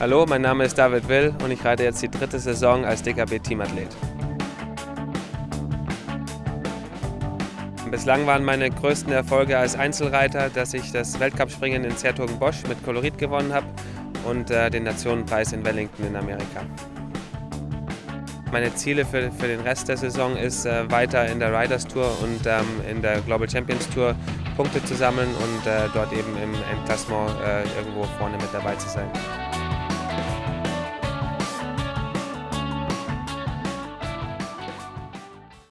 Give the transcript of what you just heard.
Hallo, mein Name ist David Will und ich reite jetzt die dritte Saison als DKB-Teamathlet. Bislang waren meine größten Erfolge als Einzelreiter, dass ich das Weltcup-Springen in Zertogen-Bosch mit Kolorit gewonnen habe und äh, den Nationenpreis in Wellington in Amerika. Meine Ziele für, für den Rest der Saison ist, äh, weiter in der Riders Tour und ähm, in der Global Champions Tour Punkte zu sammeln und äh, dort eben im Endklassement äh, irgendwo vorne mit dabei zu sein.